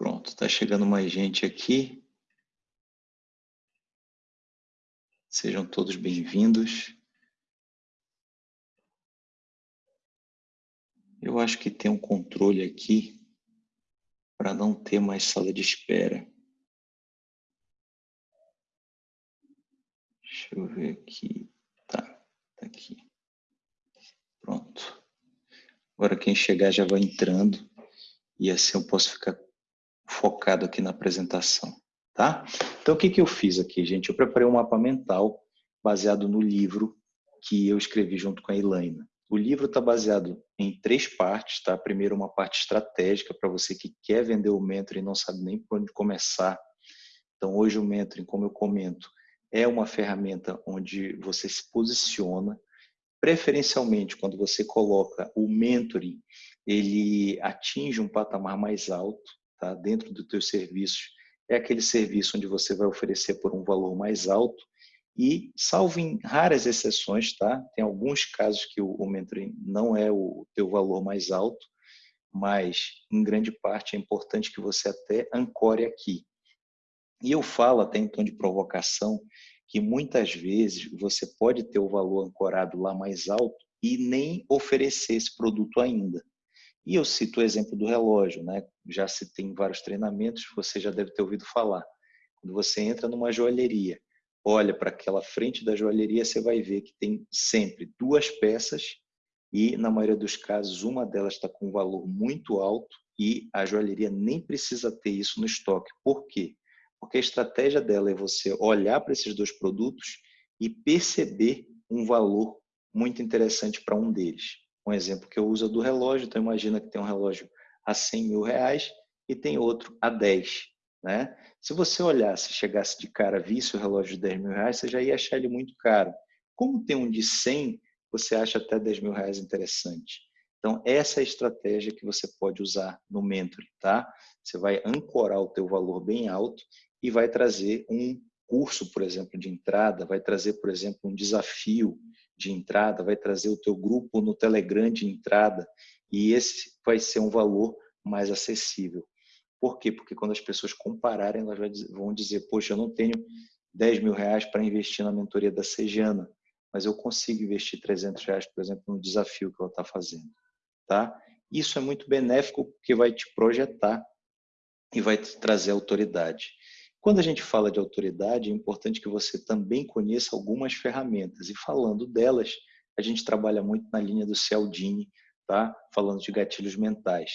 Pronto, está chegando mais gente aqui. Sejam todos bem-vindos. Eu acho que tem um controle aqui para não ter mais sala de espera. Deixa eu ver aqui. Tá, tá aqui. Pronto. Agora quem chegar já vai entrando e assim eu posso ficar focado aqui na apresentação, tá? Então, o que, que eu fiz aqui, gente? Eu preparei um mapa mental baseado no livro que eu escrevi junto com a Elaina. O livro está baseado em três partes, tá? Primeiro, uma parte estratégica para você que quer vender o mentoring e não sabe nem por onde começar. Então, hoje o mentoring, como eu comento, é uma ferramenta onde você se posiciona, preferencialmente quando você coloca o mentoring, ele atinge um patamar mais alto, tá? dentro do teu serviço, é aquele serviço onde você vai oferecer por um valor mais alto e, salvo em raras exceções, tá? tem alguns casos que o, o mentoring não é o teu valor mais alto, mas em grande parte é importante que você até ancore aqui. E eu falo até em tom de provocação que muitas vezes você pode ter o valor ancorado lá mais alto e nem oferecer esse produto ainda. E eu cito o exemplo do relógio, né? Já citei em vários treinamentos, você já deve ter ouvido falar. Quando você entra numa joalheria, olha para aquela frente da joalheria, você vai ver que tem sempre duas peças e, na maioria dos casos, uma delas está com um valor muito alto e a joalheria nem precisa ter isso no estoque. Por quê? Porque a estratégia dela é você olhar para esses dois produtos e perceber um valor muito interessante para um deles. Um exemplo que eu uso é do relógio, então imagina que tem um relógio a 100 mil reais e tem outro a 10. Né? Se você olhasse, chegasse de cara, visse o relógio de 10 mil reais, você já ia achar ele muito caro. Como tem um de 100, você acha até 10 mil reais interessante. Então, essa é a estratégia que você pode usar no Mentoring, tá? Você vai ancorar o teu valor bem alto e vai trazer um curso, por exemplo, de entrada, vai trazer, por exemplo, um desafio de entrada, vai trazer o teu grupo no Telegram de entrada e esse vai ser um valor mais acessível. Por quê? Porque quando as pessoas compararem, elas vão dizer, poxa, eu não tenho 10 mil reais para investir na mentoria da Sejana, mas eu consigo investir 300 reais, por exemplo, no desafio que ela está fazendo. Tá? Isso é muito benéfico porque vai te projetar e vai te trazer autoridade. Quando a gente fala de autoridade, é importante que você também conheça algumas ferramentas. E falando delas, a gente trabalha muito na linha do Cialdini, tá? falando de gatilhos mentais.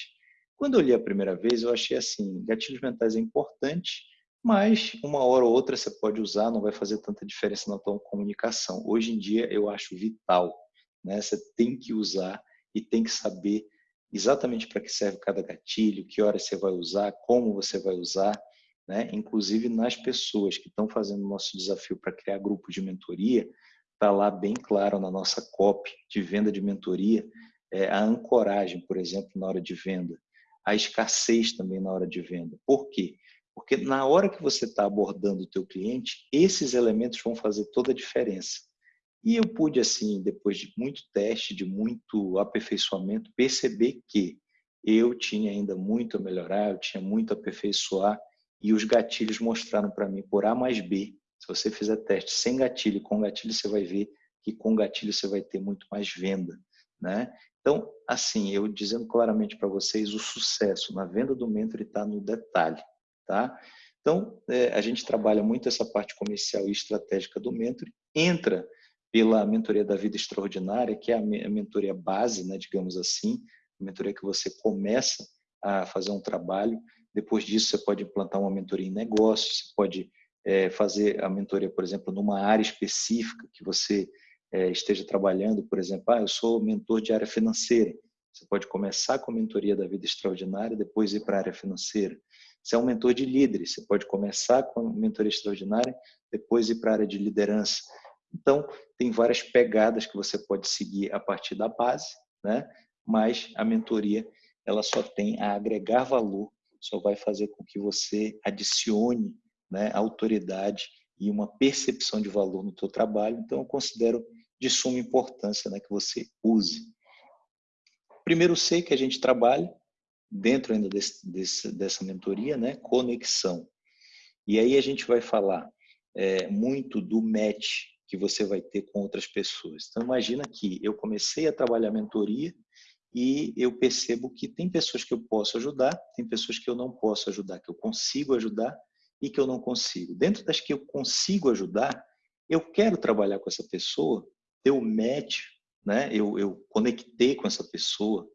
Quando eu li a primeira vez, eu achei assim, gatilhos mentais é importante, mas uma hora ou outra você pode usar, não vai fazer tanta diferença na tua comunicação. Hoje em dia, eu acho vital. Né? Você tem que usar e tem que saber exatamente para que serve cada gatilho, que hora você vai usar, como você vai usar né? inclusive nas pessoas que estão fazendo o nosso desafio para criar grupos de mentoria, está lá bem claro na nossa copy de venda de mentoria, é, a ancoragem, por exemplo, na hora de venda, a escassez também na hora de venda. Por quê? Porque na hora que você está abordando o teu cliente, esses elementos vão fazer toda a diferença. E eu pude, assim, depois de muito teste, de muito aperfeiçoamento, perceber que eu tinha ainda muito a melhorar, eu tinha muito a aperfeiçoar, e os gatilhos mostraram para mim por A mais B. Se você fizer teste sem gatilho e com gatilho, você vai ver que com gatilho você vai ter muito mais venda. Né? Então, assim, eu dizendo claramente para vocês, o sucesso na venda do mentor está no detalhe. Tá? Então, é, a gente trabalha muito essa parte comercial e estratégica do mentor, entra pela mentoria da vida extraordinária, que é a mentoria base, né, digamos assim, a mentoria que você começa a fazer um trabalho depois disso, você pode implantar uma mentoria em negócios, você pode é, fazer a mentoria, por exemplo, numa área específica que você é, esteja trabalhando. Por exemplo, ah, eu sou mentor de área financeira. Você pode começar com a mentoria da vida extraordinária, depois ir para a área financeira. Você é um mentor de líderes, você pode começar com a mentoria extraordinária, depois ir para a área de liderança. Então, tem várias pegadas que você pode seguir a partir da base, né? mas a mentoria ela só tem a agregar valor só vai fazer com que você adicione né, autoridade e uma percepção de valor no teu trabalho. Então, eu considero de suma importância né, que você use. Primeiro C que a gente trabalha dentro ainda desse, desse, dessa mentoria, né, conexão. E aí a gente vai falar é, muito do match que você vai ter com outras pessoas. Então imagina que eu comecei a trabalhar mentoria e eu percebo que tem pessoas que eu posso ajudar, tem pessoas que eu não posso ajudar, que eu consigo ajudar e que eu não consigo. Dentro das que eu consigo ajudar, eu quero trabalhar com essa pessoa, eu match, né? eu, eu conectei com essa pessoa,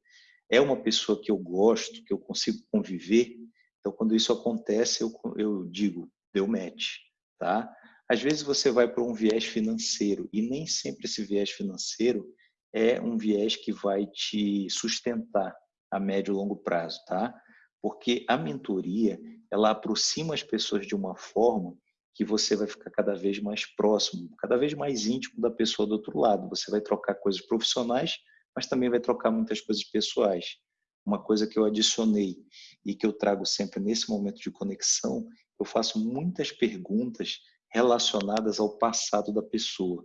é uma pessoa que eu gosto, que eu consigo conviver. Então, quando isso acontece, eu, eu digo, deu match. Tá? Às vezes você vai para um viés financeiro e nem sempre esse viés financeiro é um viés que vai te sustentar a médio e longo prazo, tá? Porque a mentoria, ela aproxima as pessoas de uma forma que você vai ficar cada vez mais próximo, cada vez mais íntimo da pessoa do outro lado. Você vai trocar coisas profissionais, mas também vai trocar muitas coisas pessoais. Uma coisa que eu adicionei e que eu trago sempre nesse momento de conexão, eu faço muitas perguntas relacionadas ao passado da pessoa,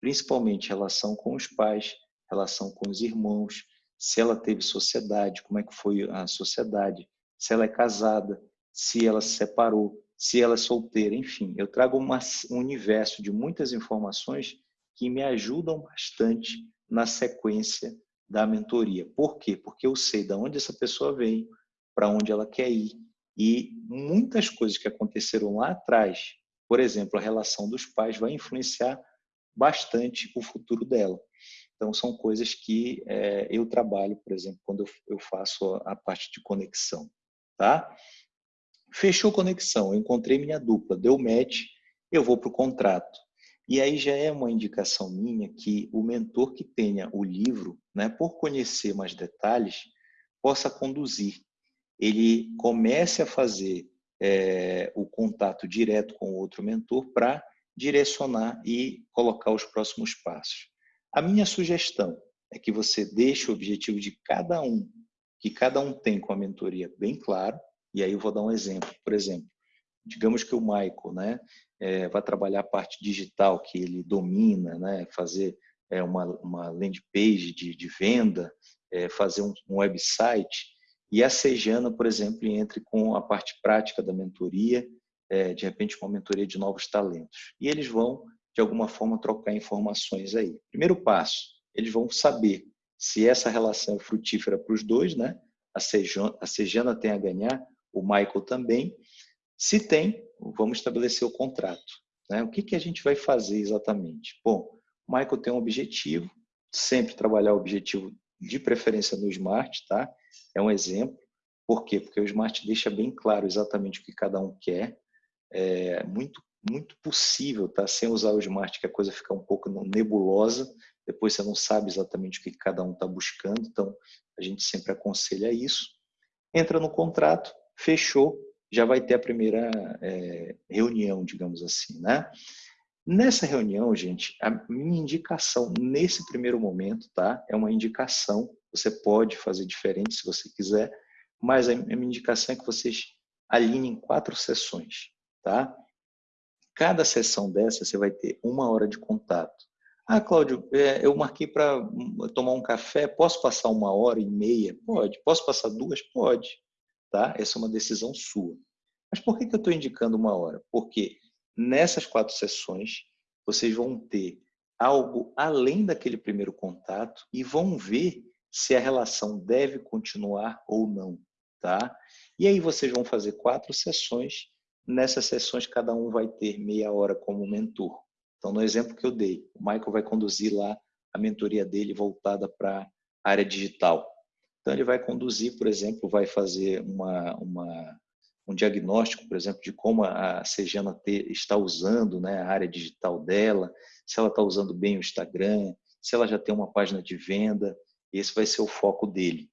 principalmente relação com os pais, relação com os irmãos, se ela teve sociedade, como é que foi a sociedade, se ela é casada, se ela se separou, se ela é solteira, enfim. Eu trago uma, um universo de muitas informações que me ajudam bastante na sequência da mentoria. Por quê? Porque eu sei de onde essa pessoa veio, para onde ela quer ir, e muitas coisas que aconteceram lá atrás, por exemplo, a relação dos pais vai influenciar bastante o futuro dela. Então, são coisas que é, eu trabalho, por exemplo, quando eu, faço a, a parte de conexão. Tá? Fechou conexão, eu encontrei minha dupla, deu match, eu vou para o contrato. E aí já é uma indicação minha que o mentor que tenha o livro, né, por conhecer mais detalhes, possa conduzir. Ele comece a fazer é, o contato direto com o outro mentor para direcionar e colocar os próximos passos. A minha sugestão é que você deixe o objetivo de cada um, que cada um tem com a mentoria bem claro, e aí eu vou dar um exemplo. Por exemplo, digamos que o Michael né, é, vai trabalhar a parte digital que ele domina, né, fazer é, uma, uma landing page de, de venda, é, fazer um, um website, e a Sejana, por exemplo, entre com a parte prática da mentoria, é, de repente uma mentoria de novos talentos. E eles vão de alguma forma, trocar informações aí. Primeiro passo, eles vão saber se essa relação é frutífera para os dois, né? A Sejana, a Sejana tem a ganhar, o Michael também. Se tem, vamos estabelecer o contrato. Né? O que, que a gente vai fazer exatamente? Bom, o Michael tem um objetivo, sempre trabalhar o objetivo de preferência no Smart, tá? É um exemplo. Por quê? Porque o Smart deixa bem claro exatamente o que cada um quer. É muito muito possível, tá? Sem usar o Smart, que a coisa fica um pouco nebulosa, depois você não sabe exatamente o que cada um está buscando, então a gente sempre aconselha isso. Entra no contrato, fechou, já vai ter a primeira é, reunião, digamos assim, né? Nessa reunião, gente, a minha indicação nesse primeiro momento, tá? É uma indicação, você pode fazer diferente se você quiser, mas a minha indicação é que vocês alinhem quatro sessões, tá? Cada sessão dessa, você vai ter uma hora de contato. Ah, Cláudio, é, eu marquei para tomar um café, posso passar uma hora e meia? Pode. Posso passar duas? Pode. Tá? Essa é uma decisão sua. Mas por que, que eu estou indicando uma hora? Porque nessas quatro sessões, vocês vão ter algo além daquele primeiro contato e vão ver se a relação deve continuar ou não. Tá? E aí vocês vão fazer quatro sessões Nessas sessões, cada um vai ter meia hora como mentor. Então, no exemplo que eu dei, o Michael vai conduzir lá a mentoria dele voltada para a área digital. Então, ele vai conduzir, por exemplo, vai fazer uma, uma, um diagnóstico, por exemplo, de como a Sejana está usando né, a área digital dela, se ela está usando bem o Instagram, se ela já tem uma página de venda. Esse vai ser o foco dele.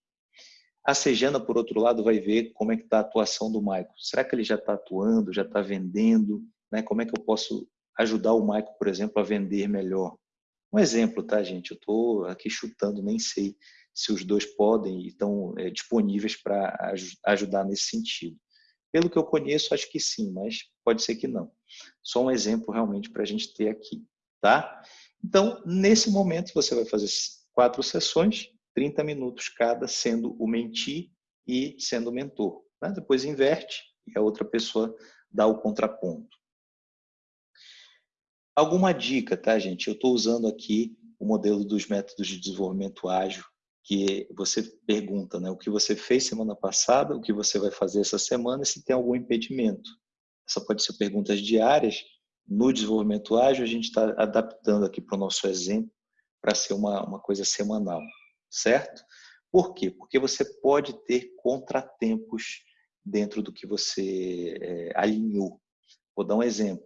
A Sejana, por outro lado, vai ver como é que está a atuação do Michael. Será que ele já está atuando, já está vendendo? Né? Como é que eu posso ajudar o Michael, por exemplo, a vender melhor? Um exemplo, tá, gente? Eu estou aqui chutando, nem sei se os dois podem e estão é, disponíveis para ajudar nesse sentido. Pelo que eu conheço, acho que sim, mas pode ser que não. Só um exemplo realmente para a gente ter aqui, tá? Então, nesse momento, você vai fazer quatro sessões 30 minutos cada, sendo o menti e sendo mentor. Né? Depois inverte e a outra pessoa dá o contraponto. Alguma dica, tá, gente? Eu estou usando aqui o modelo dos métodos de desenvolvimento ágil, que você pergunta né, o que você fez semana passada, o que você vai fazer essa semana e se tem algum impedimento. Essa pode ser perguntas diárias. No desenvolvimento ágil, a gente está adaptando aqui para o nosso exemplo para ser uma, uma coisa semanal, certo? Por quê? Porque você pode ter contratempos dentro do que você é, alinhou. Vou dar um exemplo.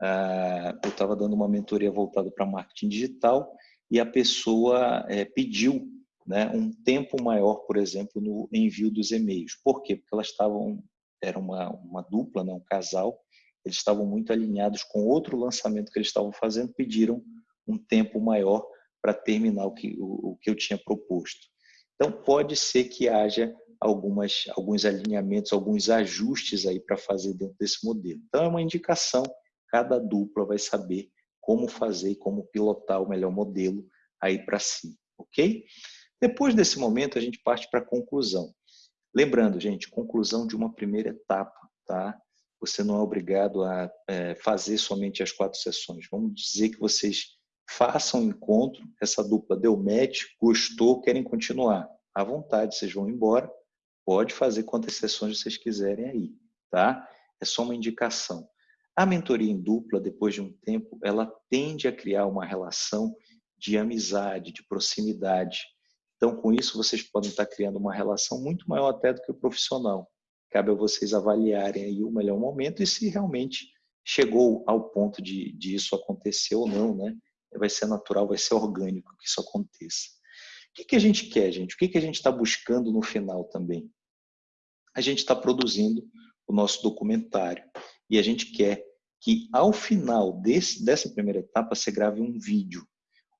Ah, eu estava dando uma mentoria voltada para marketing digital e a pessoa é, pediu né, um tempo maior, por exemplo, no envio dos e-mails. Por quê? Porque elas estavam, era uma, uma dupla, né, um casal, eles estavam muito alinhados com outro lançamento que eles estavam fazendo, pediram um tempo maior para terminar o que, o, o que eu tinha proposto. Então, pode ser que haja algumas, alguns alinhamentos, alguns ajustes aí para fazer dentro desse modelo. Então, é uma indicação, cada dupla vai saber como fazer e como pilotar o melhor modelo aí para si, ok? Depois desse momento, a gente parte para a conclusão. Lembrando, gente, conclusão de uma primeira etapa, tá? Você não é obrigado a é, fazer somente as quatro sessões. Vamos dizer que vocês façam um encontro, essa dupla deu match, gostou, querem continuar. À vontade, vocês vão embora, pode fazer quantas sessões vocês quiserem aí, tá? É só uma indicação. A mentoria em dupla, depois de um tempo, ela tende a criar uma relação de amizade, de proximidade. Então, com isso, vocês podem estar criando uma relação muito maior até do que o profissional. Cabe a vocês avaliarem aí o melhor momento e se realmente chegou ao ponto de, de isso acontecer ou não, né? Vai ser natural, vai ser orgânico que isso aconteça. O que, que a gente quer, gente? O que, que a gente está buscando no final também? A gente está produzindo o nosso documentário e a gente quer que ao final desse, dessa primeira etapa você grave um vídeo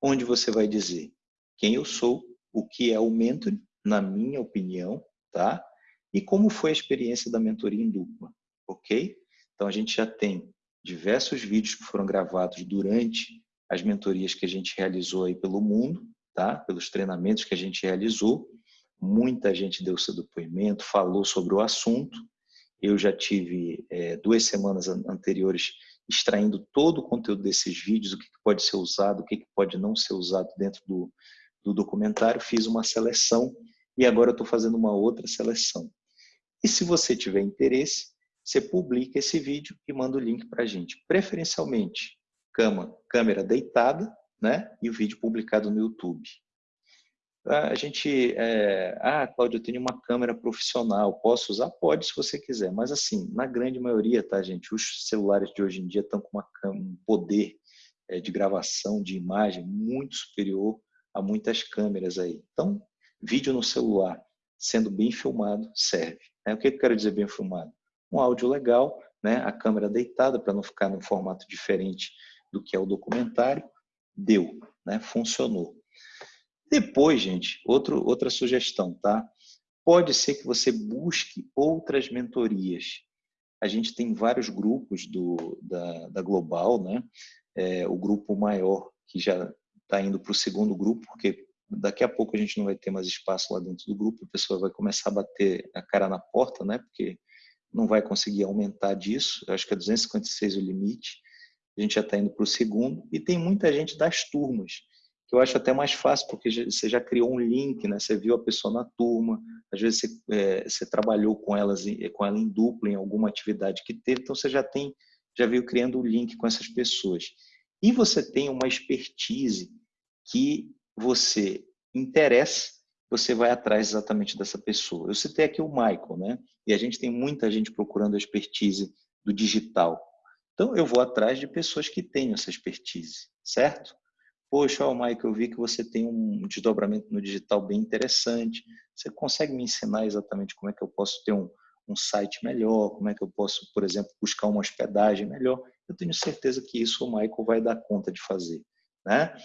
onde você vai dizer quem eu sou, o que é o mentor, na minha opinião, tá? E como foi a experiência da mentoria em dupla, ok? Então a gente já tem diversos vídeos que foram gravados durante as mentorias que a gente realizou aí pelo mundo, tá? Pelos treinamentos que a gente realizou. Muita gente deu seu depoimento, falou sobre o assunto. Eu já tive é, duas semanas anteriores extraindo todo o conteúdo desses vídeos, o que pode ser usado, o que pode não ser usado dentro do, do documentário. Fiz uma seleção e agora estou fazendo uma outra seleção. E se você tiver interesse, você publica esse vídeo e manda o link para a gente. Preferencialmente, cama, câmera deitada, né? E o vídeo publicado no YouTube. A gente, é, ah, Cláudio, eu tenho uma câmera profissional, posso usar? Pode, se você quiser, mas assim, na grande maioria, tá, gente, os celulares de hoje em dia estão com um poder é, de gravação, de imagem muito superior a muitas câmeras aí. Então, vídeo no celular, sendo bem filmado, serve. Né? O que eu quero dizer bem filmado? Um áudio legal, né? a câmera deitada para não ficar num formato diferente do que é o documentário, deu, né? funcionou. Depois, gente, outro, outra sugestão, tá? Pode ser que você busque outras mentorias. A gente tem vários grupos do, da, da Global, né? É, o grupo maior, que já está indo para o segundo grupo, porque daqui a pouco a gente não vai ter mais espaço lá dentro do grupo, a pessoa vai começar a bater a cara na porta, né? Porque não vai conseguir aumentar disso. Eu acho que é 256 o limite a gente já está indo para o segundo, e tem muita gente das turmas, que eu acho até mais fácil, porque você já criou um link, né? você viu a pessoa na turma, às vezes você, é, você trabalhou com, elas, com ela em dupla, em alguma atividade que teve, então você já tem, já veio criando o um link com essas pessoas. E você tem uma expertise que você interessa, você vai atrás exatamente dessa pessoa. Eu citei aqui o Michael, né? E a gente tem muita gente procurando a expertise do digital. Então, eu vou atrás de pessoas que tenham essa expertise, certo? Poxa, oh, Mike, eu vi que você tem um desdobramento no digital bem interessante. Você consegue me ensinar exatamente como é que eu posso ter um, um site melhor? Como é que eu posso, por exemplo, buscar uma hospedagem melhor? Eu tenho certeza que isso o Michael vai dar conta de fazer, né?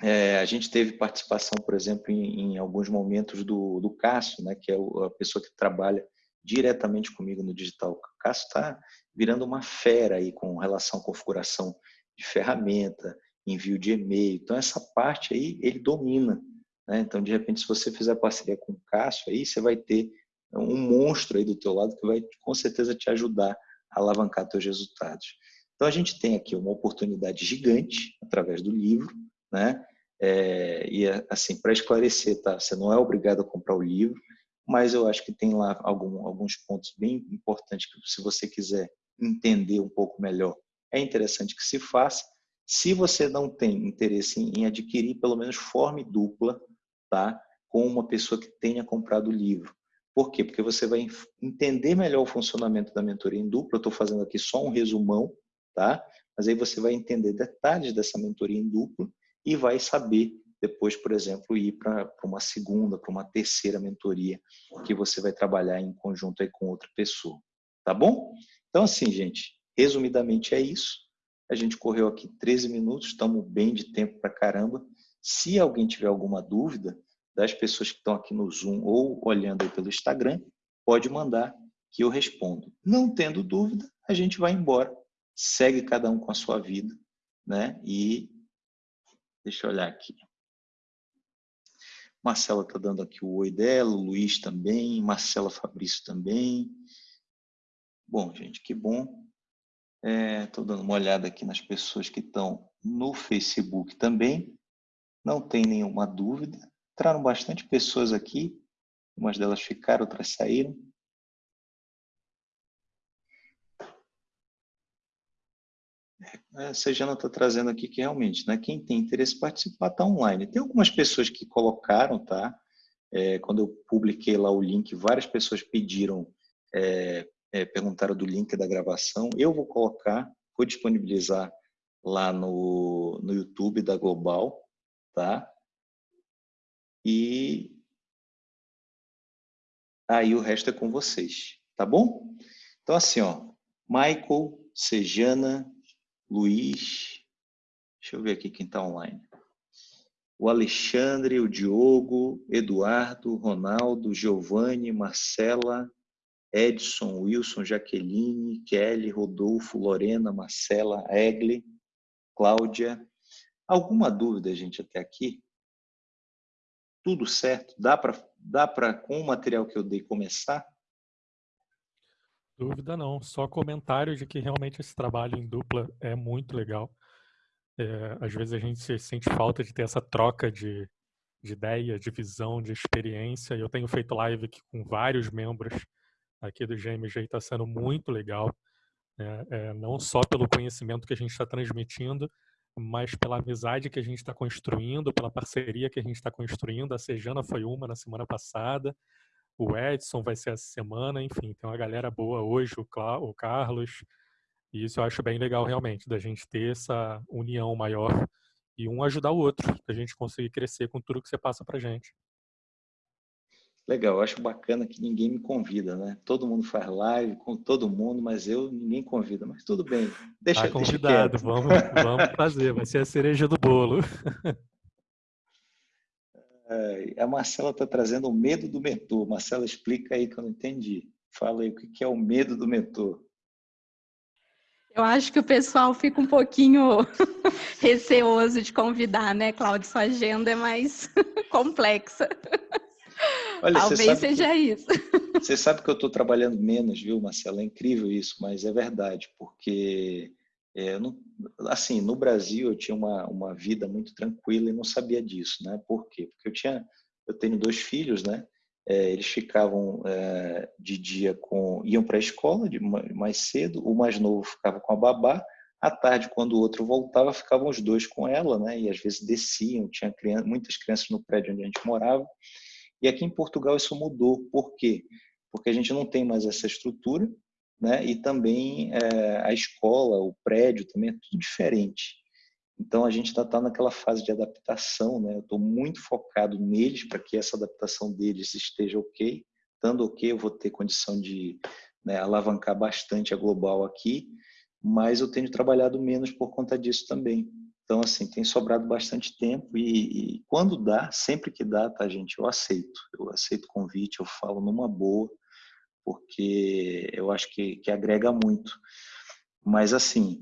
É, a gente teve participação, por exemplo, em, em alguns momentos do, do Cássio, né, que é a pessoa que trabalha diretamente comigo no digital. O Cássio está virando uma fera aí com relação à configuração de ferramenta, envio de e-mail. Então, essa parte aí, ele domina. Né? Então, de repente, se você fizer parceria com o Cássio, aí você vai ter um monstro aí do teu lado que vai com certeza te ajudar a alavancar teus resultados. Então a gente tem aqui uma oportunidade gigante através do livro, né? É, e assim para esclarecer, tá? Você não é obrigado a comprar o livro, mas eu acho que tem lá algum, alguns pontos bem importantes que se você quiser entender um pouco melhor, é interessante que se faça. Se você não tem interesse em adquirir, pelo menos forme dupla, tá? Com uma pessoa que tenha comprado o livro. Por quê? Porque você vai entender melhor o funcionamento da mentoria em dupla. Estou fazendo aqui só um resumão, tá? Mas aí você vai entender detalhes dessa mentoria em dupla e vai saber depois, por exemplo, ir para uma segunda, para uma terceira mentoria que você vai trabalhar em conjunto aí com outra pessoa. Tá bom? Então, assim, gente, resumidamente é isso. A gente correu aqui 13 minutos, estamos bem de tempo para caramba. Se alguém tiver alguma dúvida, das pessoas que estão aqui no Zoom ou olhando aí pelo Instagram, pode mandar que eu respondo. Não tendo dúvida, a gente vai embora, segue cada um com a sua vida, né? E deixa eu olhar aqui. Marcela está dando aqui o oi dela, o Luiz também, Marcela Fabrício também. Bom, gente, que bom. Estou é, dando uma olhada aqui nas pessoas que estão no Facebook também. Não tem nenhuma dúvida. Entraram bastante pessoas aqui. Umas delas ficaram, outras saíram. É, a Sejana está trazendo aqui que realmente, né, quem tem interesse em participar está online. Tem algumas pessoas que colocaram, tá? É, quando eu publiquei lá o link, várias pessoas pediram, é, é, perguntaram do link da gravação. Eu vou colocar, vou disponibilizar lá no, no YouTube da Global, tá? E aí o resto é com vocês, tá bom? Então assim, ó, Michael, Sejana, Luiz, deixa eu ver aqui quem está online. O Alexandre, o Diogo, Eduardo, Ronaldo, Giovanni, Marcela, Edson, Wilson, Jaqueline, Kelly, Rodolfo, Lorena, Marcela, Egli, Cláudia. Alguma dúvida, gente, até aqui? Tudo certo? Dá para, dá para com o material que eu dei, começar? Dúvida não, só comentário de que realmente esse trabalho em dupla é muito legal. É, às vezes a gente sente falta de ter essa troca de, de ideia, de visão, de experiência. Eu tenho feito live aqui com vários membros aqui do GMG está sendo muito legal. É, é, não só pelo conhecimento que a gente está transmitindo, mas pela amizade que a gente está construindo, pela parceria que a gente está construindo. A Sejana foi uma na semana passada, o Edson vai ser essa semana, enfim, tem uma galera boa hoje, o, Cla o Carlos, e isso eu acho bem legal realmente, da gente ter essa união maior e um ajudar o outro, da gente conseguir crescer com tudo que você passa pra gente. Legal, eu acho bacana que ninguém me convida, né? Todo mundo faz live com todo mundo, mas eu ninguém convida. Mas tudo bem, deixa, tá convidado, deixa vamos, vamos fazer, vai ser a cereja do bolo. a Marcela está trazendo o medo do mentor. Marcela, explica aí que eu não entendi. Fala aí o que é o medo do mentor. Eu acho que o pessoal fica um pouquinho receoso de convidar, né, Cláudio? Sua agenda é mais complexa. Olha, Talvez seja que, isso. Você sabe que eu estou trabalhando menos, viu, Marcela? É incrível isso, mas é verdade, porque é, não, assim, no Brasil eu tinha uma, uma vida muito tranquila e não sabia disso, né? Por quê? Porque eu tinha, eu tenho dois filhos, né? É, eles ficavam é, de dia com, iam para a escola de mais cedo, o mais novo ficava com a babá, à tarde quando o outro voltava ficavam os dois com ela, né? E às vezes desciam, tinha criança, muitas crianças no prédio onde a gente morava. E aqui em Portugal isso mudou, por quê? Porque a gente não tem mais essa estrutura, né? E também é, a escola, o prédio também é tudo diferente. Então a gente está tá naquela fase de adaptação, né? Eu estou muito focado neles para que essa adaptação deles esteja ok. Estando ok, eu vou ter condição de né, alavancar bastante a global aqui, mas eu tenho trabalhado menos por conta disso também. Então, assim, tem sobrado bastante tempo e, e, quando dá, sempre que dá, tá, gente, eu aceito. Eu aceito o convite, eu falo numa boa porque eu acho que, que agrega muito. Mas, assim,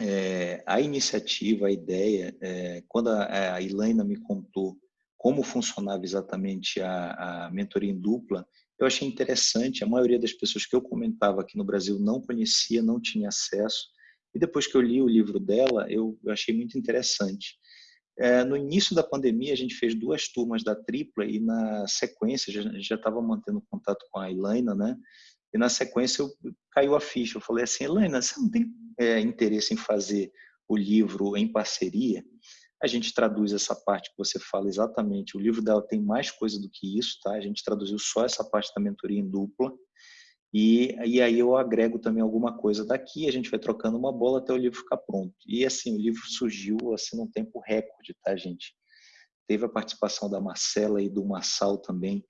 é, a iniciativa, a ideia, é, quando a, a Ilaina me contou como funcionava exatamente a, a mentoria em dupla, eu achei interessante. A maioria das pessoas que eu comentava aqui no Brasil não conhecia, não tinha acesso. E depois que eu li o livro dela, eu, achei muito interessante. É, no início da pandemia, a gente fez duas turmas da tripla e na sequência, a gente já estava mantendo contato com a Elaina, né? E na sequência eu, caiu a ficha. Eu falei assim, Elaina, você não tem é, interesse em fazer o livro em parceria? A gente traduz essa parte que você fala exatamente. O livro dela tem mais coisa do que isso, tá? A gente traduziu só essa parte da mentoria em dupla. E, e aí eu agrego também alguma coisa daqui, a gente vai trocando uma bola até o livro ficar pronto. E assim, o livro surgiu assim num tempo recorde, tá, gente? Teve a participação da Marcela e do Massal também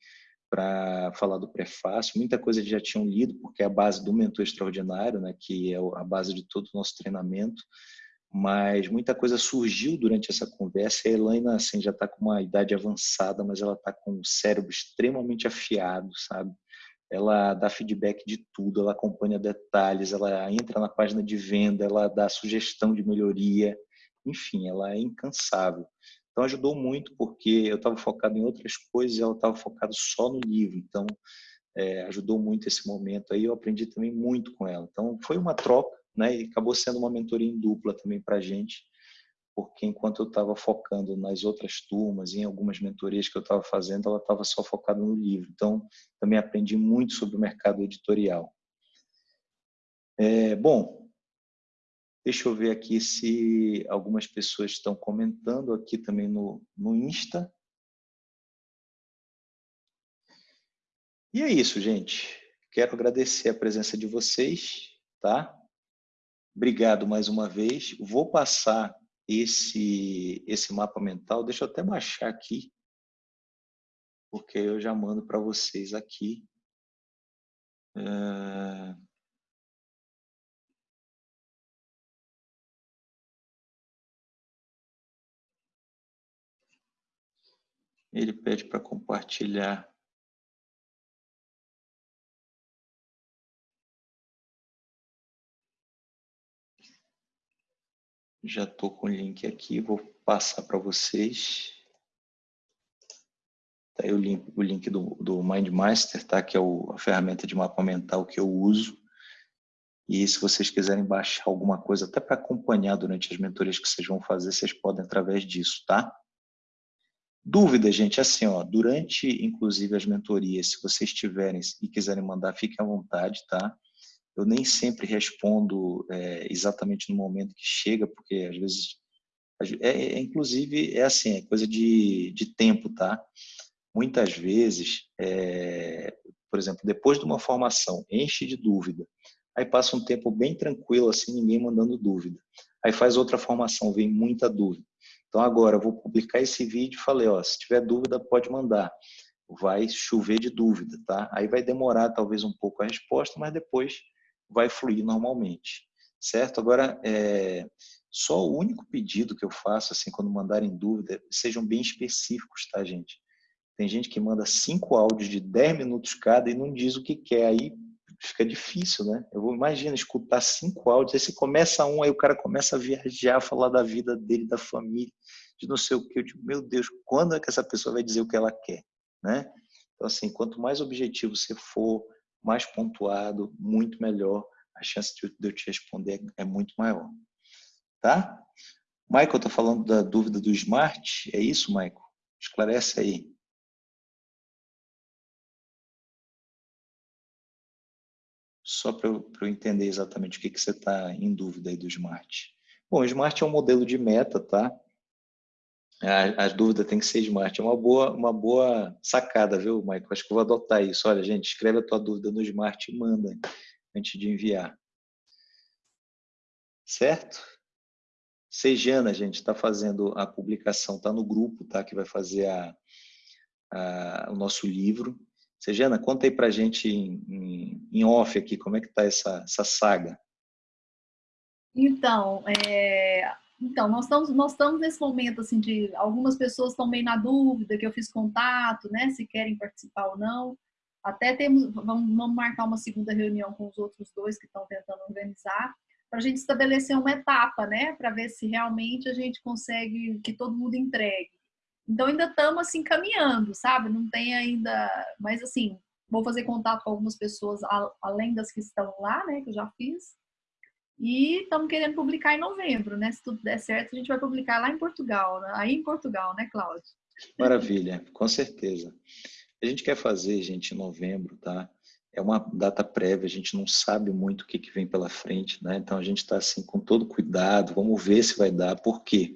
para falar do prefácio. Muita coisa eles já tinham lido, porque é a base do Mentor Extraordinário, né, que é a base de todo o nosso treinamento. Mas muita coisa surgiu durante essa conversa. A Elaine assim, já está com uma idade avançada, mas ela está com o cérebro extremamente afiado, sabe? Ela dá feedback de tudo, ela acompanha detalhes, ela entra na página de venda, ela dá sugestão de melhoria, enfim, ela é incansável. Então ajudou muito porque eu estava focado em outras coisas e ela estava focada só no livro. Então é, ajudou muito esse momento aí. Eu aprendi também muito com ela. Então foi uma troca, né? E acabou sendo uma mentoria em dupla também para a gente porque enquanto eu estava focando nas outras turmas, em algumas mentorias que eu estava fazendo, ela estava só focada no livro. Então, também aprendi muito sobre o mercado editorial. É, bom, deixa eu ver aqui se algumas pessoas estão comentando aqui também no, no Insta. E é isso, gente. Quero agradecer a presença de vocês, tá? Obrigado mais uma vez. Vou passar esse, esse mapa mental. Deixa eu até baixar aqui, porque eu já mando para vocês aqui. É... Ele pede para compartilhar Já estou com o link aqui, vou passar para vocês. Tá aí o link, o link do, do MindMaster, tá? que é o, a ferramenta de mapa mental que eu uso. E se vocês quiserem baixar alguma coisa, até para acompanhar durante as mentorias que vocês vão fazer, vocês podem através disso, tá? Dúvida, gente, assim, ó, durante, inclusive, as mentorias, se vocês tiverem e quiserem mandar, fiquem à vontade, tá? Eu nem sempre respondo é, exatamente no momento que chega, porque às vezes, é, é, inclusive, é assim, é coisa de, de tempo, tá? Muitas vezes, é, por exemplo, depois de uma formação, enche de dúvida, aí passa um tempo bem tranquilo, assim, ninguém mandando dúvida. Aí faz outra formação, vem muita dúvida. Então agora eu vou publicar esse vídeo e falei, ó, se tiver dúvida pode mandar. Vai chover de dúvida, tá? Aí vai demorar talvez um pouco a resposta, mas depois vai fluir normalmente, certo? Agora, é, só o único pedido que eu faço, assim, quando mandarem dúvida, sejam bem específicos, tá, gente? Tem gente que manda cinco áudios de 10 minutos cada e não diz o que quer, aí fica difícil, né? Eu vou imagina escutar cinco áudios, aí você começa um, aí o cara começa a viajar, falar da vida dele, da família, de não sei o que. Eu digo, meu Deus, quando é que essa pessoa vai dizer o que ela quer, né? Então, assim, quanto mais objetivo você for, mais pontuado, muito melhor, a chance de eu te responder é muito maior. Tá? Michael está falando da dúvida do Smart, é isso, Michael? Esclarece aí. Só para eu, eu, entender exatamente o que, que você está em dúvida aí do Smart. Bom, o Smart é um modelo de meta, tá? A, a, dúvida tem que ser smart. É uma boa, uma boa sacada, viu, Michael? Acho que eu vou adotar isso. Olha, gente, escreve a tua dúvida no smart e manda antes de enviar. Certo? Sejana, gente, está fazendo a publicação, está no grupo, tá? Que vai fazer a, a, o nosso livro. Sejana, conta aí para gente em, em, em, off aqui, como é que está essa, essa saga? Então, é, então, nós estamos, nós estamos nesse momento, assim, de algumas pessoas estão meio na dúvida, que eu fiz contato, né, se querem participar ou não. Até temos, vamos, vamos marcar uma segunda reunião com os outros dois que estão tentando organizar, para a gente estabelecer uma etapa, né, para ver se realmente a gente consegue que todo mundo entregue. Então ainda estamos assim caminhando, sabe? Não tem ainda, mas assim, vou fazer contato com algumas pessoas além das que estão lá, né, que eu já fiz. E estamos querendo publicar em novembro, né? Se tudo der certo, a gente vai publicar lá em Portugal, aí em Portugal, né, Cláudio? Maravilha, com certeza. A gente quer fazer, gente, em novembro, tá? É uma data prévia, a gente não sabe muito o que, que vem pela frente, né? Então a gente está assim com todo cuidado, vamos ver se vai dar. Por quê?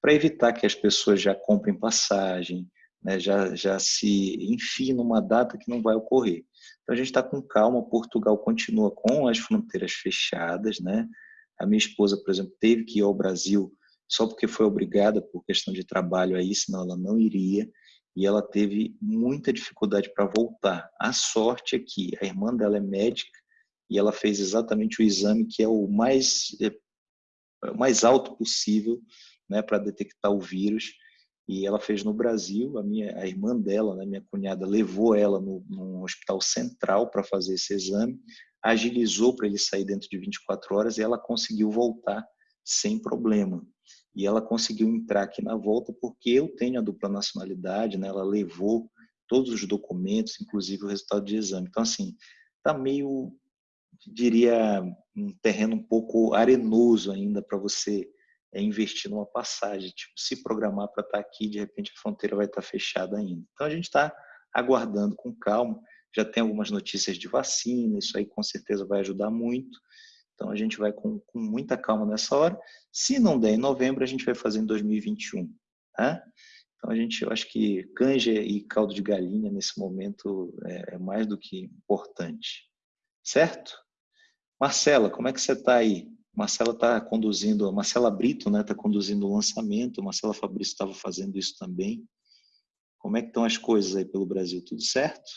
Para evitar que as pessoas já comprem passagem, né? já, já se enfiem numa data que não vai ocorrer. Então a gente está com calma, Portugal continua com as fronteiras fechadas, né? A minha esposa, por exemplo, teve que ir ao Brasil só porque foi obrigada por questão de trabalho aí, senão ela não iria e ela teve muita dificuldade para voltar. A sorte é que a irmã dela é médica e ela fez exatamente o exame que é o mais, é, o mais alto possível né, para detectar o vírus. E ela fez no Brasil, a, minha, a irmã dela, né, minha cunhada, levou ela no, no hospital central para fazer esse exame, agilizou para ele sair dentro de 24 horas e ela conseguiu voltar sem problema e ela conseguiu entrar aqui na volta porque eu tenho a dupla nacionalidade, né? Ela levou todos os documentos, inclusive o resultado de exame. Então, assim, tá meio, diria, um terreno um pouco arenoso ainda para você é, investir numa passagem, tipo, se programar para estar tá aqui, de repente a fronteira vai estar tá fechada ainda. Então, a gente está aguardando com calma. Já tem algumas notícias de vacina, isso aí com certeza vai ajudar muito. Então a gente vai com, com, muita calma nessa hora. Se não der em novembro, a gente vai fazer em 2021. Tá? Então a gente, eu acho que canja e caldo de galinha nesse momento é, é mais do que importante. Certo? Marcela, como é que você está aí? Marcela está conduzindo, Marcela Brito está né, tá conduzindo o lançamento, Marcela Fabrício estava fazendo isso também. Como é que estão as coisas aí pelo Brasil? Tudo certo?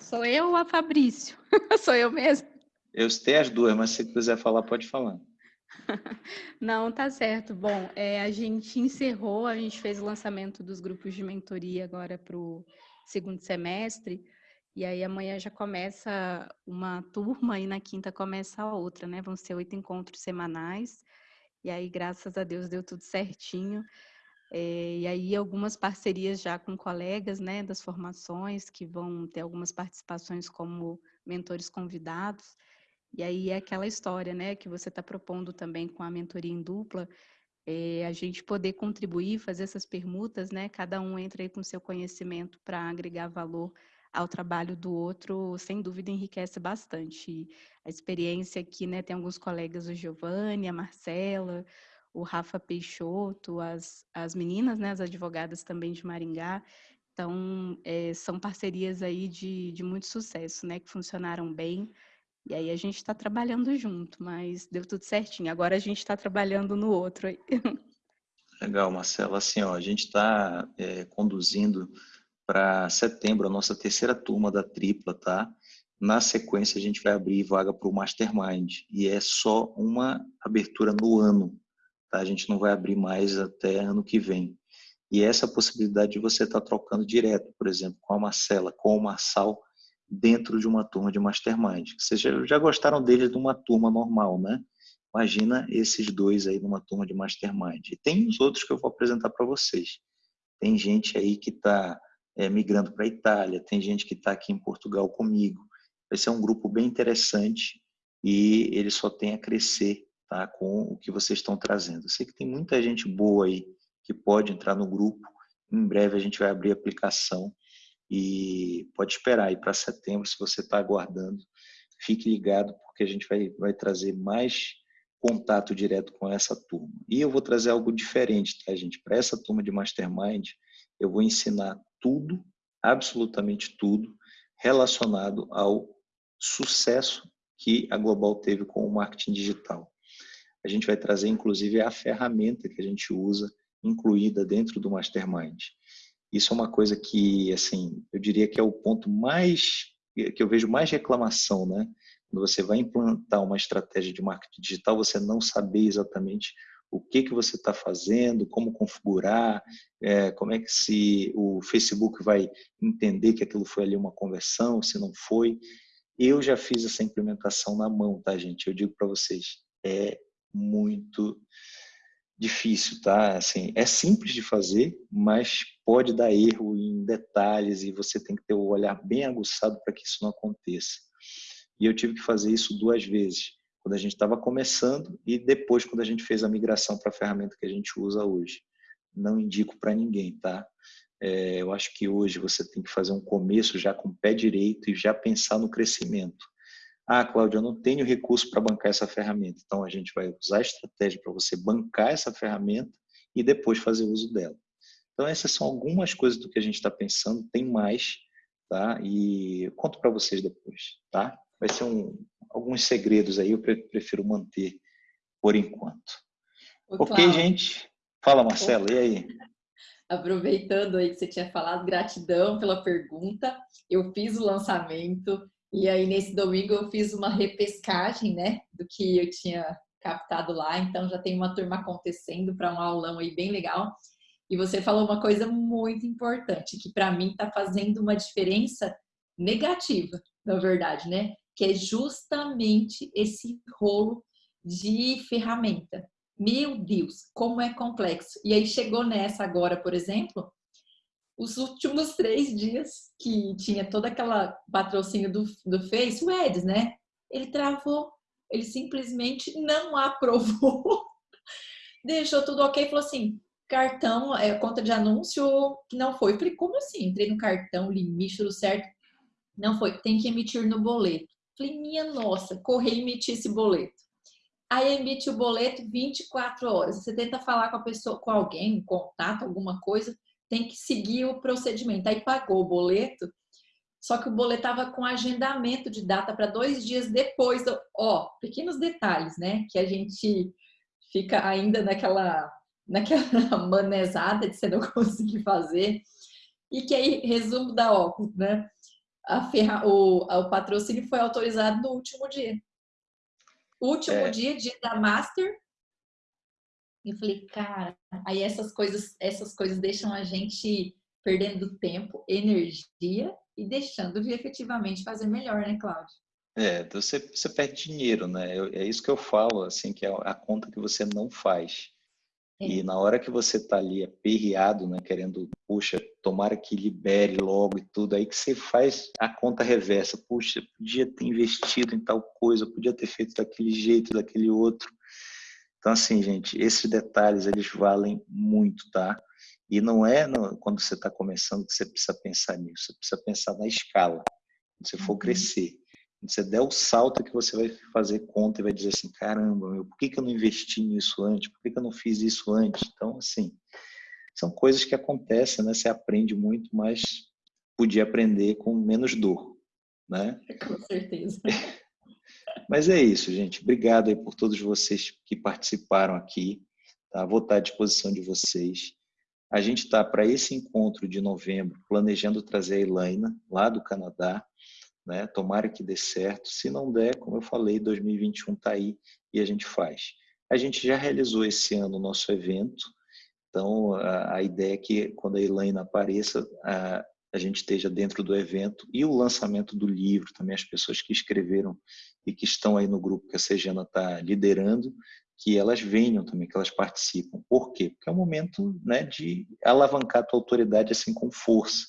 Sou eu ou a Fabrício? Sou eu mesmo? Eu sei as duas, mas se quiser falar, pode falar. Não, tá certo. Bom, é, a gente encerrou, a gente fez o lançamento dos grupos de mentoria agora para o segundo semestre, e aí amanhã já começa uma turma e na quinta começa a outra, né? Vão ser oito encontros semanais, e aí, graças a Deus, deu tudo certinho. É, e aí algumas parcerias já com colegas né, das formações que vão ter algumas participações como mentores convidados. E aí é aquela história né, que você está propondo também com a mentoria em dupla, é, a gente poder contribuir, fazer essas permutas, né? Cada um entra aí com seu conhecimento para agregar valor ao trabalho do outro, sem dúvida enriquece bastante. A experiência aqui, né? Tem alguns colegas, o Giovanni, a Marcela, o Rafa Peixoto, as, as meninas, né, as advogadas também de Maringá. Então, é, são parcerias aí de, de muito sucesso, né, que funcionaram bem. E aí a gente está trabalhando junto, mas deu tudo certinho. Agora a gente está trabalhando no outro. Legal, Marcelo. Assim, ó, a gente está é, conduzindo para setembro a nossa terceira turma da tripla, tá? Na sequência, a gente vai abrir vaga para o Mastermind. E é só uma abertura no ano. Tá? A gente não vai abrir mais até ano que vem. E essa possibilidade de você estar tá trocando direto, por exemplo, com a Marcela, com o Marçal, dentro de uma turma de Mastermind. Vocês já, gostaram deles de uma turma normal, né? Imagina esses dois aí numa turma de Mastermind. E tem os outros que eu vou apresentar para vocês. Tem gente aí que está é, migrando para a Itália, tem gente que está aqui em Portugal comigo. Vai ser um grupo bem interessante e ele só tem a crescer tá? com o que vocês estão trazendo. Eu sei que tem muita gente boa aí que pode entrar no grupo. Em breve a gente vai abrir a aplicação e pode esperar aí para setembro, se você está aguardando. Fique ligado, porque a gente vai, vai trazer mais contato direto com essa turma. E eu vou trazer algo diferente, tá, gente? Para essa turma de Mastermind, eu vou ensinar tudo, absolutamente tudo, relacionado ao sucesso que a Global teve com o marketing digital a gente vai trazer inclusive a ferramenta que a gente usa incluída dentro do Mastermind. Isso é uma coisa que, assim, eu diria que é o ponto mais que eu vejo mais reclamação, né? Quando você vai implantar uma estratégia de marketing digital, você não saber exatamente o que que você está fazendo, como configurar, é, como é que se o Facebook vai entender que aquilo foi ali uma conversão, se não foi. Eu já fiz essa implementação na mão, tá, gente? Eu digo para vocês, é muito difícil, tá? Assim, é simples de fazer, mas pode dar erro em detalhes e você tem que ter o olhar bem aguçado para que isso não aconteça. E eu tive que fazer isso duas vezes, quando a gente estava começando e depois quando a gente fez a migração para a ferramenta que a gente usa hoje. Não indico para ninguém, tá? É, eu acho que hoje você tem que fazer um começo já com o pé direito e já pensar no crescimento. Ah, Cláudia, eu não tenho recurso para bancar essa ferramenta. Então, a gente vai usar a estratégia para você bancar essa ferramenta e depois fazer uso dela. Então, essas são algumas coisas do que a gente está pensando. Tem mais, tá? E conto para vocês depois, tá? Vai ser um, alguns segredos aí, eu prefiro manter por enquanto. Ô, ok, gente? Fala, Marcelo, e aí? Aproveitando aí que você tinha falado, gratidão pela pergunta. Eu fiz o lançamento, e aí, nesse domingo, eu fiz uma repescagem, né, do que eu tinha captado lá. Então, já tem uma turma acontecendo para um aulão aí bem legal. E você falou uma coisa muito importante, que para mim está fazendo uma diferença negativa, na verdade, né? Que é justamente esse rolo de ferramenta. Meu Deus, como é complexo. E aí chegou nessa agora, por exemplo, os últimos três dias que tinha toda aquela patrocínio do, do Face, o Eds, né? Ele travou, ele simplesmente não aprovou, deixou tudo ok, falou assim, cartão, é, conta de anúncio que não foi. Eu falei, como assim? Entrei no cartão, limite, tudo certo. Não foi, tem que emitir no boleto. Falei, minha nossa, correr e emitir esse boleto. Aí emite o boleto 24 horas. Você tenta falar com a pessoa, com alguém, um contato, alguma coisa, tem que seguir o procedimento. Aí pagou o boleto, só que o boleto estava com agendamento de data para dois dias depois. Ó, pequenos detalhes, né? Que a gente fica ainda naquela, naquela manezada de você não conseguir fazer. E que aí, resumo da óculos, né? Ferra, o, o patrocínio foi autorizado no último dia. Último é. dia, dia da Master, eu falei, cara, aí essas coisas, essas coisas deixam a gente perdendo tempo, energia e deixando de efetivamente fazer melhor, né, Cláudio? É, você, você perde dinheiro, né? É isso que eu falo, assim, que é a conta que você não faz. É. E na hora que você tá ali aperreado, né, querendo, puxa, tomara que libere logo e tudo, aí que você faz a conta reversa. Puxa, podia ter investido em tal coisa, podia ter feito daquele jeito, daquele outro. Então, assim, gente, esses detalhes, eles valem muito, tá? E não é no, quando você está começando que você precisa pensar nisso, você precisa pensar na escala, quando você for uhum. crescer. Quando você der o salto que você vai fazer conta e vai dizer assim, caramba, meu, por que, que eu não investi nisso antes? Por que, que eu não fiz isso antes? Então, assim, são coisas que acontecem, né? Você aprende muito, mas podia aprender com menos dor, né? Com certeza. Mas é isso, gente. Obrigado aí por todos vocês que participaram aqui. Tá? Vou estar à disposição de vocês. A gente está para esse encontro de novembro planejando trazer a Elaina lá do Canadá. Né? Tomara que dê certo. Se não der, como eu falei, 2021 está aí e a gente faz. A gente já realizou esse ano o nosso evento. Então, a, a ideia é que quando a Elaina apareça, a, a gente esteja dentro do evento e o lançamento do livro, também as pessoas que escreveram e que estão aí no grupo que a Sejana está liderando, que elas venham também, que elas participam. Por quê? Porque é um momento né, de alavancar a tua autoridade assim com força.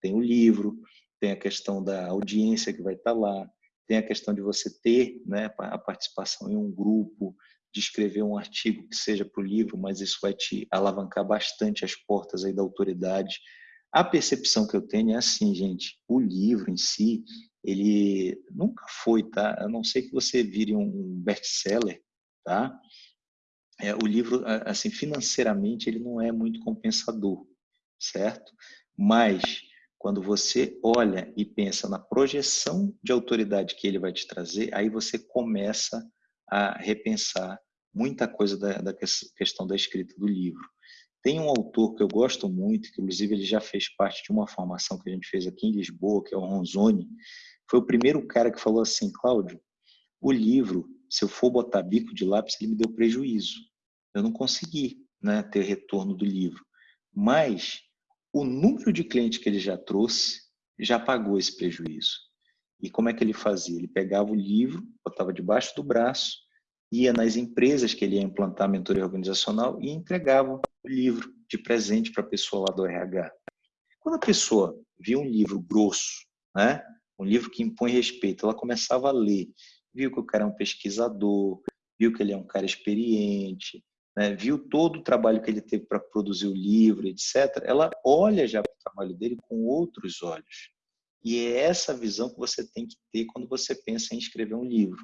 Tem o livro, tem a questão da audiência que vai estar lá, tem a questão de você ter né, a participação em um grupo, de escrever um artigo que seja para o livro, mas isso vai te alavancar bastante as portas aí da autoridade a percepção que eu tenho é assim, gente, o livro em si, ele nunca foi, tá? A não ser que você vire um best-seller, tá? É, o livro, assim, financeiramente, ele não é muito compensador, certo? Mas, quando você olha e pensa na projeção de autoridade que ele vai te trazer, aí você começa a repensar muita coisa da, da questão da escrita do livro. Tem um autor que eu gosto muito, que inclusive ele já fez parte de uma formação que a gente fez aqui em Lisboa, que é o Ronzoni. Foi o primeiro cara que falou assim, Cláudio, o livro, se eu for botar bico de lápis, ele me deu prejuízo. Eu não consegui né, ter retorno do livro. Mas o número de clientes que ele já trouxe já pagou esse prejuízo. E como é que ele fazia? Ele pegava o livro, botava debaixo do braço ia nas empresas que ele ia implantar a mentoria organizacional e entregava o livro de presente para a pessoa lá do RH. Quando a pessoa via um livro grosso, né, um livro que impõe respeito, ela começava a ler, viu que o cara é um pesquisador, viu que ele é um cara experiente, né, viu todo o trabalho que ele teve para produzir o livro, etc., ela olha já para o trabalho dele com outros olhos. E é essa visão que você tem que ter quando você pensa em escrever um livro.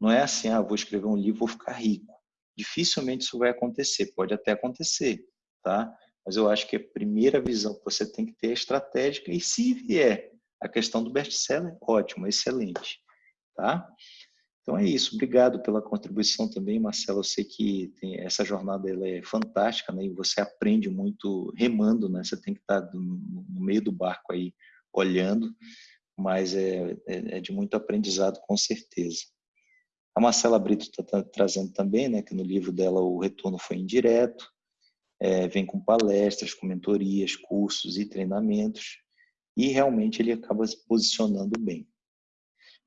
Não é assim, ah, vou escrever um livro, vou ficar rico. Dificilmente isso vai acontecer, pode até acontecer, tá? Mas eu acho que a primeira visão que você tem que ter é estratégica e se vier a questão do best-seller, ótimo, excelente, tá? Então é isso, obrigado pela contribuição também, Marcelo. Eu sei que essa jornada ela é fantástica, né? E você aprende muito remando, né? Você tem que estar no meio do barco aí olhando, mas é, é, é de muito aprendizado com certeza. A Marcela Brito está trazendo também, né? Que no livro dela o retorno foi indireto, é, vem com palestras, com mentorias, cursos e treinamentos, e realmente ele acaba se posicionando bem.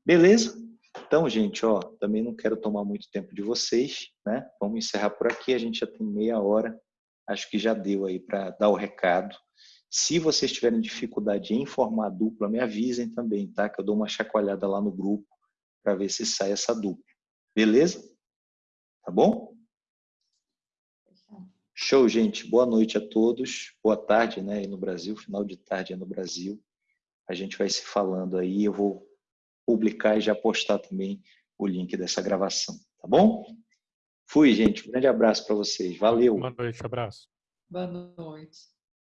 Beleza? Então, gente, ó, também não quero tomar muito tempo de vocês, né? Vamos encerrar por aqui, a gente já tem meia hora, acho que já deu aí para dar o recado. Se vocês tiverem dificuldade em formar dupla, me avisem também, tá? Que eu dou uma chacoalhada lá no grupo para ver se sai essa dupla. Beleza? Tá bom? Show, gente. Boa noite a todos. Boa tarde, né? Aí no Brasil, final de tarde aí no Brasil. A gente vai se falando aí. Eu vou publicar e já postar também o link dessa gravação, tá bom? Fui, gente. Um grande abraço para vocês. Valeu. Boa noite, abraço. Boa noite.